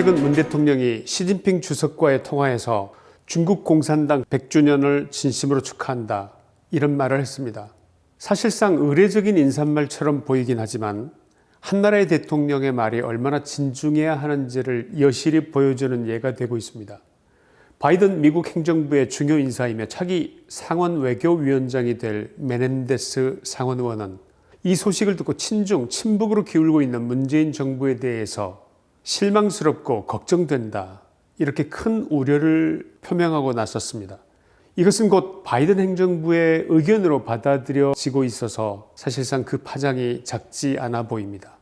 최근 문 대통령이 시진핑 주석과의 통화에서 중국 공산당 100주년을 진심으로 축하한다 이런 말을 했습니다. 사실상 의례적인 인사말처럼 보이긴 하지만 한나라의 대통령의 말이 얼마나 진중해야 하는지를 여실히 보여주는 예가 되고 있습니다. 바이든 미국 행정부의 중요 인사이며 차기 상원 외교위원장이 될 메넨데스 상원의원은 이 소식을 듣고 친중, 친북으로 기울고 있는 문재인 정부에 대해서 실망스럽고 걱정된다 이렇게 큰 우려를 표명하고 나섰습니다. 이것은 곧 바이든 행정부의 의견으로 받아들여지고 있어서 사실상 그 파장이 작지 않아 보입니다.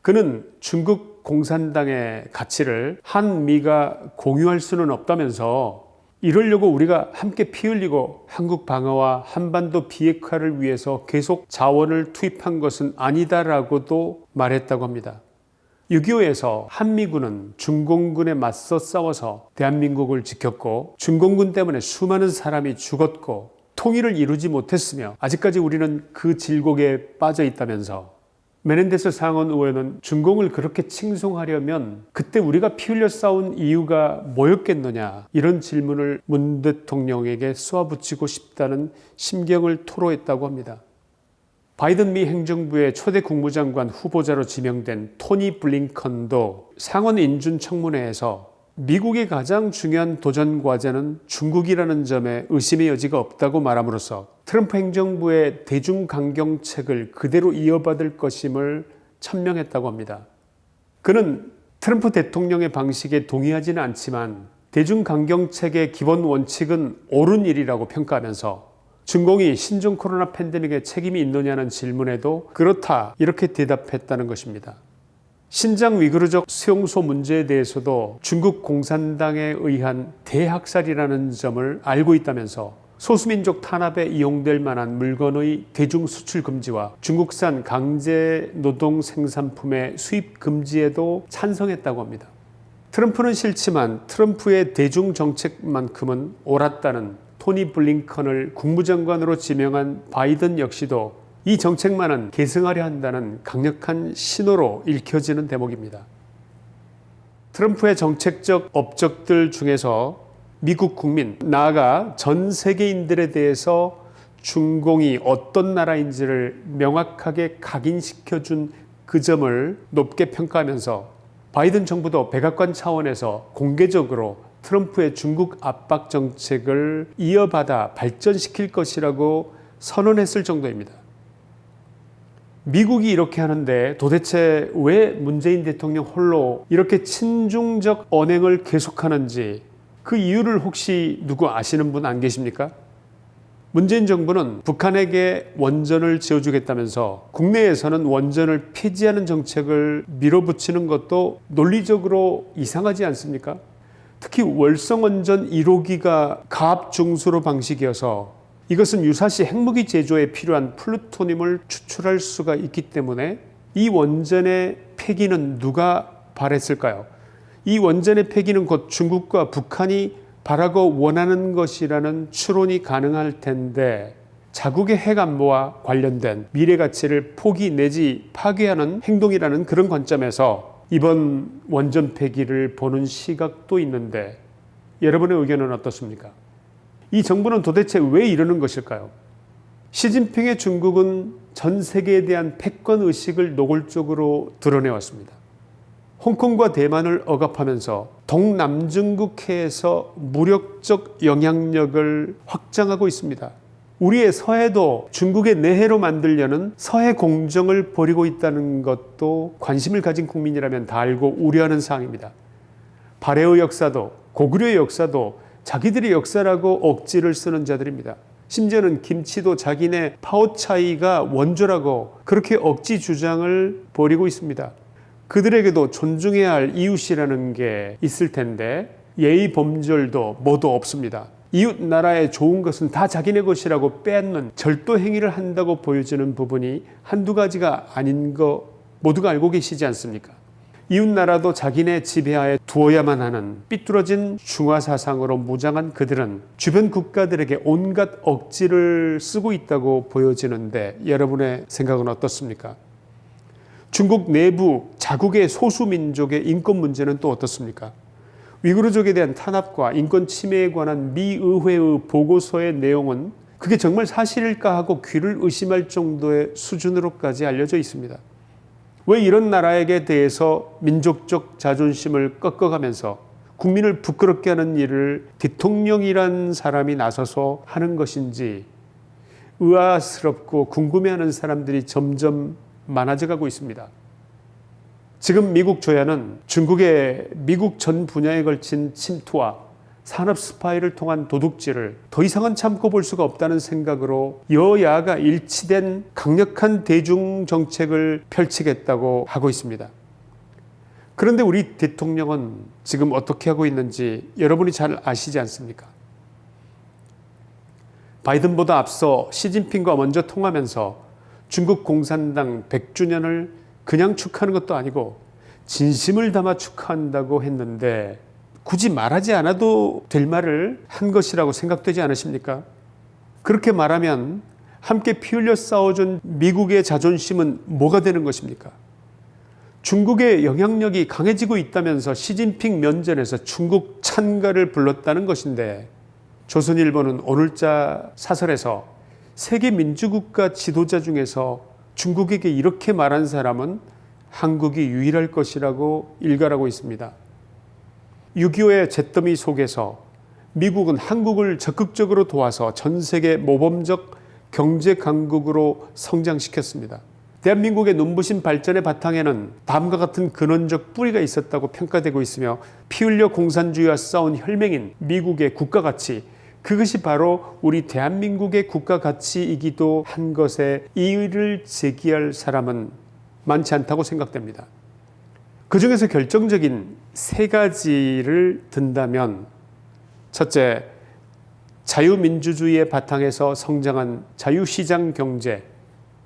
그는 중국 공산당의 가치를 한미가 공유할 수는 없다면서 이러려고 우리가 함께 피 흘리고 한국 방어와 한반도 비핵화를 위해서 계속 자원을 투입한 것은 아니다라고도 말했다고 합니다. 6.25에서 한미군은 중공군에 맞서 싸워서 대한민국을 지켰고 중공군 때문에 수많은 사람이 죽었고 통일을 이루지 못했으며 아직까지 우리는 그 질곡에 빠져 있다면서 메넨데스 상원 의원은 중공을 그렇게 칭송하려면 그때 우리가 피 흘려 싸운 이유가 뭐였겠느냐 이런 질문을 문 대통령에게 쏘아붙이고 싶다는 심경을 토로했다고 합니다. 바이든 미 행정부의 초대 국무장관 후보자로 지명된 토니 블링컨도 상원 인준 청문회에서 미국의 가장 중요한 도전 과제는 중국이라는 점에 의심의 여지가 없다고 말함으로써 트럼프 행정부의 대중강경책을 그대로 이어받을 것임을 천명했다고 합니다. 그는 트럼프 대통령의 방식에 동의하지는 않지만 대중강경책의 기본 원칙은 옳은 일이라고 평가하면서 중공이 신종 코로나 팬데믹에 책임이 있느냐는 질문에도 그렇다 이렇게 대답했다는 것입니다. 신장 위구르족 수용소 문제에 대해서도 중국 공산당에 의한 대학살이라는 점을 알고 있다면서 소수민족 탄압에 이용될 만한 물건의 대중 수출 금지와 중국산 강제 노동 생산품의 수입 금지에도 찬성했다고 합니다. 트럼프는 싫지만 트럼프의 대중 정책만큼은 옳았다는 토니 블링컨을 국무장관으로 지명한 바이든 역시도 이 정책만은 계승하려 한다는 강력한 신호로 읽혀지는 대목입니다. 트럼프의 정책적 업적들 중에서 미국 국민 나아가 전 세계인들에 대해서 중공이 어떤 나라인지를 명확하게 각인시켜준 그 점을 높게 평가하면서 바이든 정부도 백악관 차원에서 공개적으로 트럼프의 중국 압박 정책을 이어받아 발전시킬 것이라고 선언했을 정도입니다. 미국이 이렇게 하는데 도대체 왜 문재인 대통령 홀로 이렇게 친중적 언행을 계속하는지 그 이유를 혹시 누구 아시는 분 안 계십니까? 문재인 정부는 북한에게 원전을 지어주겠다면서 국내에서는 원전을 폐지하는 정책을 밀어붙이는 것도 논리적으로 이상하지 않습니까? 특히 월성원전 1호기가 가압중수로 방식이어서 이것은 유사시 핵무기 제조에 필요한 플루토늄을 추출할 수가 있기 때문에 이 원전의 폐기는 누가 바랬을까요? 이 원전의 폐기는 곧 중국과 북한이 바라고 원하는 것이라는 추론이 가능할 텐데 자국의 핵 안보와 관련된 미래 가치를 포기 내지 파괴하는 행동이라는 그런 관점에서 이번 원전 폐기를 보는 시각도 있는데 여러분의 의견은 어떻습니까? 이 정부는 도대체 왜 이러는 것일까요? 시진핑의 중국은 전 세계에 대한 패권 의식을 노골적으로 드러내왔습니다. 홍콩과 대만을 억압하면서 동남중국해에서 무력적 영향력을 확장하고 있습니다. 우리의 서해도 중국의 내해로 만들려는 서해 공정을 벌이고 있다는 것도 관심을 가진 국민이라면 다 알고 우려하는 사항입니다. 발해의 역사도 고구려의 역사도 자기들의 역사라고 억지를 쓰는 자들입니다. 심지어는 김치도 자기네 파오차이가 원조라고 그렇게 억지 주장을 벌이고 있습니다. 그들에게도 존중해야 할 이웃이라는 게 있을 텐데 예의 범절도 모두 없습니다. 이웃 나라의 좋은 것은 다 자기네 것이라고 빼앗는 절도 행위를 한다고 보여지는 부분이 한두 가지가 아닌 거 모두가 알고 계시지 않습니까? 이웃나라도 자기네 지배하에 두어야만 하는 삐뚤어진 중화사상으로 무장한 그들은 주변 국가들에게 온갖 억지를 쓰고 있다고 보여지는데 여러분의 생각은 어떻습니까? 중국 내부 자국의 소수민족의 인권 문제는 또 어떻습니까? 위구르족에 대한 탄압과 인권 침해에 관한 미 의회의 보고서의 내용은 그게 정말 사실일까 하고 귀를 의심할 정도의 수준으로까지 알려져 있습니다. 왜 이런 나라에게 대해서 민족적 자존심을 꺾어가면서 국민을 부끄럽게 하는 일을 대통령이란 사람이 나서서 하는 것인지 의아스럽고 궁금해하는 사람들이 점점 많아져 가고 있습니다. 지금 미국 조야는 중국의 미국 전 분야에 걸친 침투와 산업 스파이를 통한 도둑질을 더 이상은 참고 볼 수가 없다는 생각으로 여야가 일치된 강력한 대중 정책을 펼치겠다고 하고 있습니다. 그런데 우리 대통령은 지금 어떻게 하고 있는지 여러분이 잘 아시지 않습니까? 바이든보다 앞서 시진핑과 먼저 통하면서 중국 공산당 100주년을 그냥 축하하는 것도 아니고 진심을 담아 축하한다고 했는데 굳이 말하지 않아도 될 말을 한 것이라고 생각되지 않으십니까? 그렇게 말하면 함께 피 흘려 싸워준 미국의 자존심은 뭐가 되는 것입니까? 중국의 영향력이 강해지고 있다면서 시진핑 면전에서 중국 찬가를 불렀다는 것인데 조선일보는 오늘자 사설에서 세계 민주국가 지도자 중에서 중국에게 이렇게 말한 사람은 한국이 유일할 것이라고 일갈하고 있습니다. 6.25의 잿더미 속에서 미국은 한국을 적극적으로 도와서 전 세계 모범적 경제 강국으로 성장시켰습니다. 대한민국의 눈부신 발전의 바탕에는 다음과 같은 근원적 뿌리가 있었다고 평가되고 있으며 피 흘려 공산주의와 싸운 혈맹인 미국의 국가가치 그것이 바로 우리 대한민국의 국가 가치이기도 한 것에 이의를 제기할 사람은 많지 않다고 생각됩니다. 그 중에서 결정적인 세 가지를 든다면 첫째, 자유민주주의의 바탕에서 성장한 자유시장 경제.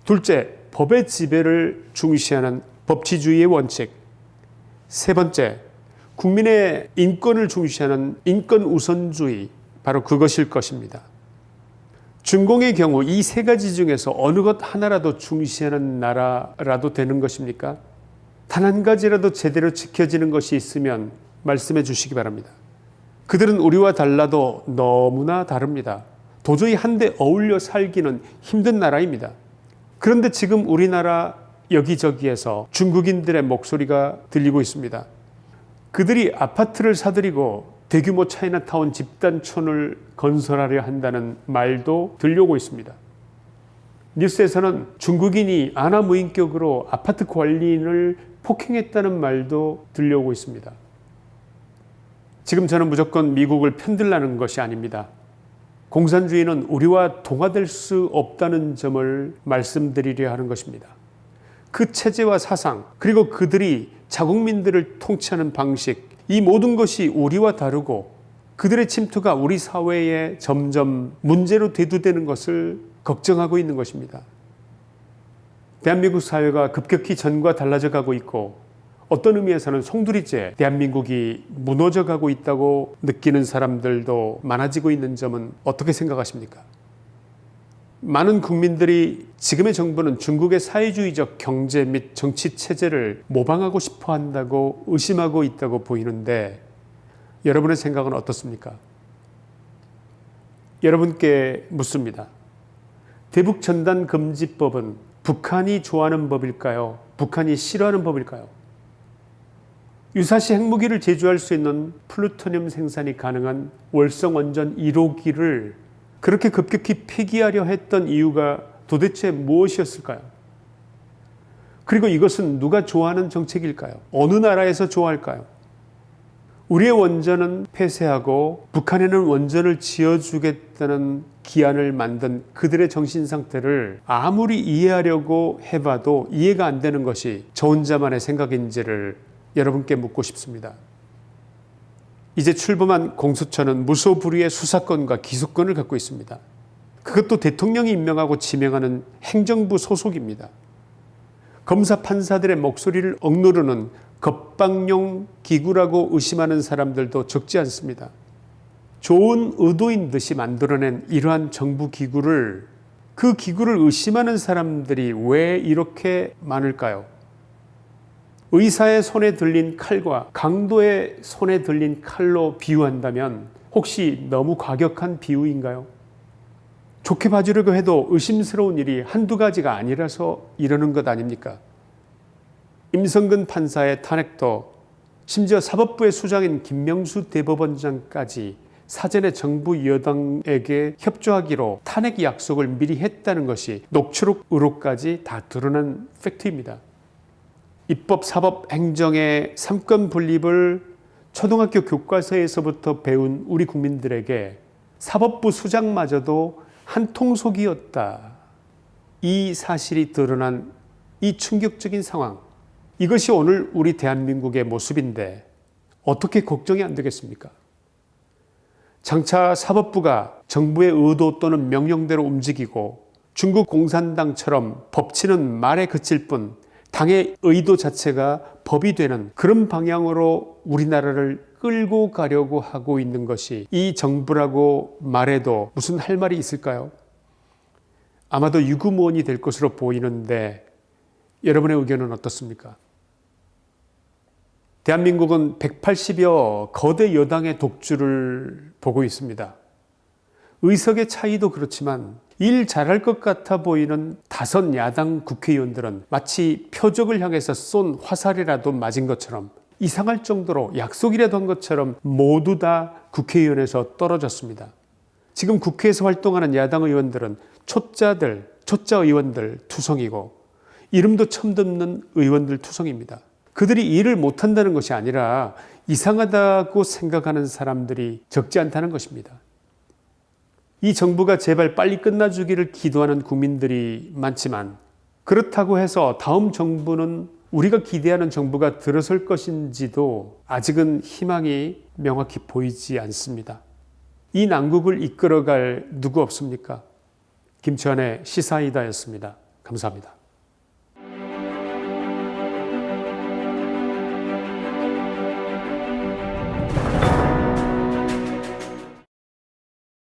둘째, 법의 지배를 중시하는 법치주의의 원칙. 세 번째, 국민의 인권을 중시하는 인권 우선주의 바로 그것일 것입니다. 중공의 경우 이 세 가지 중에서 어느 것 하나라도 중시하는 나라라도 되는 것입니까? 단 한 가지라도 제대로 지켜지는 것이 있으면 말씀해 주시기 바랍니다. 그들은 우리와 달라도 너무나 다릅니다. 도저히 한데 어울려 살기는 힘든 나라입니다. 그런데 지금 우리나라 여기저기에서 중국인들의 목소리가 들리고 있습니다. 그들이 아파트를 사들이고 대규모 차이나타운 집단촌을 건설하려 한다는 말도 들려오고 있습니다. 뉴스에서는 중국인이 아나무인격으로 아파트 관리인을 폭행했다는 말도 들려오고 있습니다. 지금 저는 무조건 미국을 편들라는 것이 아닙니다. 공산주의는 우리와 동화될 수 없다는 점을 말씀드리려 하는 것입니다. 그 체제와 사상 그리고 그들이 자국민들을 통치하는 방식 이 모든 것이 우리와 다르고 그들의 침투가 우리 사회에 점점 문제로 대두되는 것을 걱정하고 있는 것입니다. 대한민국 사회가 급격히 전과 달라져 가고 있고 어떤 의미에서는 송두리째 대한민국이 무너져 가고 있다고 느끼는 사람들도 많아지고 있는 점은 어떻게 생각하십니까? 많은 국민들이 지금의 정부는 중국의 사회주의적 경제 및 정치 체제를 모방하고 싶어 한다고 의심하고 있다고 보이는데 여러분의 생각은 어떻습니까? 여러분께 묻습니다. 대북 전단 금지법은 북한이 좋아하는 법일까요? 북한이 싫어하는 법일까요? 유사시 핵무기를 제조할 수 있는 플루토늄 생산이 가능한 월성 원전 1호기를 그렇게 급격히 폐기하려 했던 이유가 도대체 무엇이었을까요? 그리고 이것은 누가 좋아하는 정책일까요? 어느 나라에서 좋아할까요? 우리의 원전은 폐쇄하고 북한에는 원전을 지어주겠다는 기한을 만든 그들의 정신 상태를 아무리 이해하려고 해봐도 이해가 안 되는 것이 저 혼자만의 생각인지를 여러분께 묻고 싶습니다. 이제 출범한 공수처는 무소불위의 수사권과 기소권을 갖고 있습니다. 그것도 대통령이 임명하고 지명하는 행정부 소속입니다. 검사 판사들의 목소리를 억누르는 겁방용 기구라고 의심하는 사람들도 적지 않습니다. 좋은 의도인 듯이 만들어낸 이러한 정부 기구를 그 기구를 의심하는 사람들이 왜 이렇게 많을까요? 의사의 손에 들린 칼과 강도의 손에 들린 칼로 비유한다면 혹시 너무 과격한 비유인가요? 좋게 봐주려고 해도 의심스러운 일이 한두 가지가 아니라서 이러는 것 아닙니까? 임성근 판사의 탄핵도 심지어 사법부의 수장인 김명수 대법원장까지 사전에 정부 여당에게 협조하기로 탄핵 약속을 미리 했다는 것이 녹취록 의혹까지 다 드러난 팩트입니다. 입법, 사법, 행정의 삼권 분립을 초등학교 교과서에서부터 배운 우리 국민들에게 사법부 수장마저도 한 통속이었다. 이 사실이 드러난 이 충격적인 상황. 이것이 오늘 우리 대한민국의 모습인데 어떻게 걱정이 안 되겠습니까? 장차 사법부가 정부의 의도 또는 명령대로 움직이고 중국 공산당처럼 법치는 말에 그칠 뿐 당의 의도 자체가 법이 되는 그런 방향으로 우리나라를 끌고 가려고 하고 있는 것이 이 정부라고 말해도 무슨 할 말이 있을까요? 아마도 유구무원이 될 것으로 보이는데 여러분의 의견은 어떻습니까? 대한민국은 180여 거대 여당의 독주를 보고 있습니다. 의석의 차이도 그렇지만 일 잘할 것 같아 보이는 다섯 야당 국회의원들은 마치 표적을 향해서 쏜 화살이라도 맞은 것처럼 이상할 정도로 약속이라도 한 것처럼 모두 다 국회의원에서 떨어졌습니다. 지금 국회에서 활동하는 야당 의원들은 초짜들, 초짜 의원들 투성이고 이름도 처음 듣는 의원들 투성입니다. 그들이 일을 못한다는 것이 아니라 이상하다고 생각하는 사람들이 적지 않다는 것입니다. 이 정부가 제발 빨리 끝나주기를 기도하는 국민들이 많지만 그렇다고 해서 다음 정부는 우리가 기대하는 정부가 들어설 것인지도 아직은 희망이 명확히 보이지 않습니다. 이 난국을 이끌어갈 누구 없습니까? 김치환의 시사이다였습니다. 감사합니다.